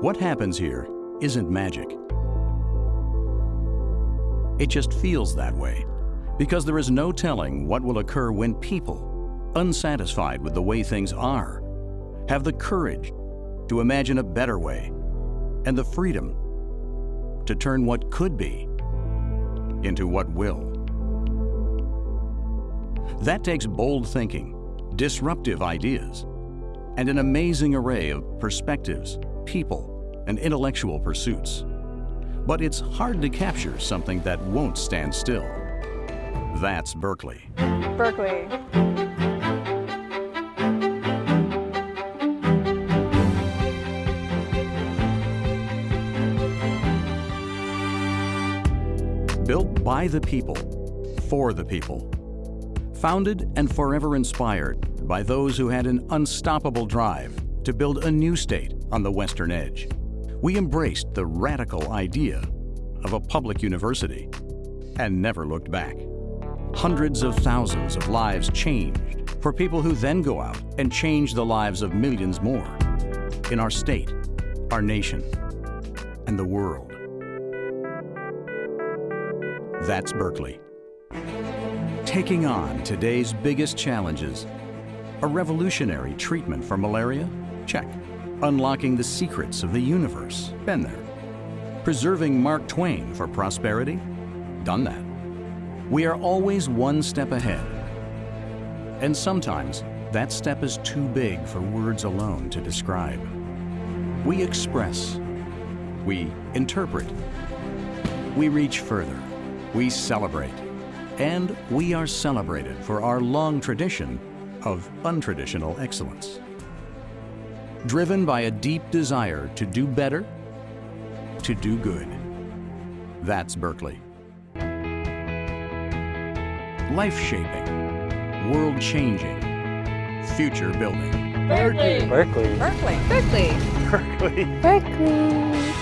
What happens here isn't magic. It just feels that way because there is no telling what will occur when people, unsatisfied with the way things are, have the courage to imagine a better way and the freedom to turn what could be into what will. That takes bold thinking, disruptive ideas, and an amazing array of perspectives, people, and intellectual pursuits. But it's hard to capture something that won't stand still. That's Berkeley. Berkeley. Built by the people, for the people. Founded and forever inspired by those who had an unstoppable drive to build a new state on the western edge. We embraced the radical idea of a public university and never looked back. Hundreds of thousands of lives changed for people who then go out and change the lives of millions more in our state, our nation, and the world. That's Berkeley. Taking on today's biggest challenges. A revolutionary treatment for malaria? Check. Unlocking the secrets of the universe? Been there. Preserving Mark Twain for prosperity? Done that. We are always one step ahead. And sometimes that step is too big for words alone to describe. We express. We interpret. We reach further. We celebrate. And we are celebrated for our long tradition of untraditional excellence. Driven by a deep desire to do better, to do good. That's Berkeley. Life-shaping, world-changing, future-building. Berkeley. Berkeley. Berkeley. Berkeley. Berkeley. Berkeley.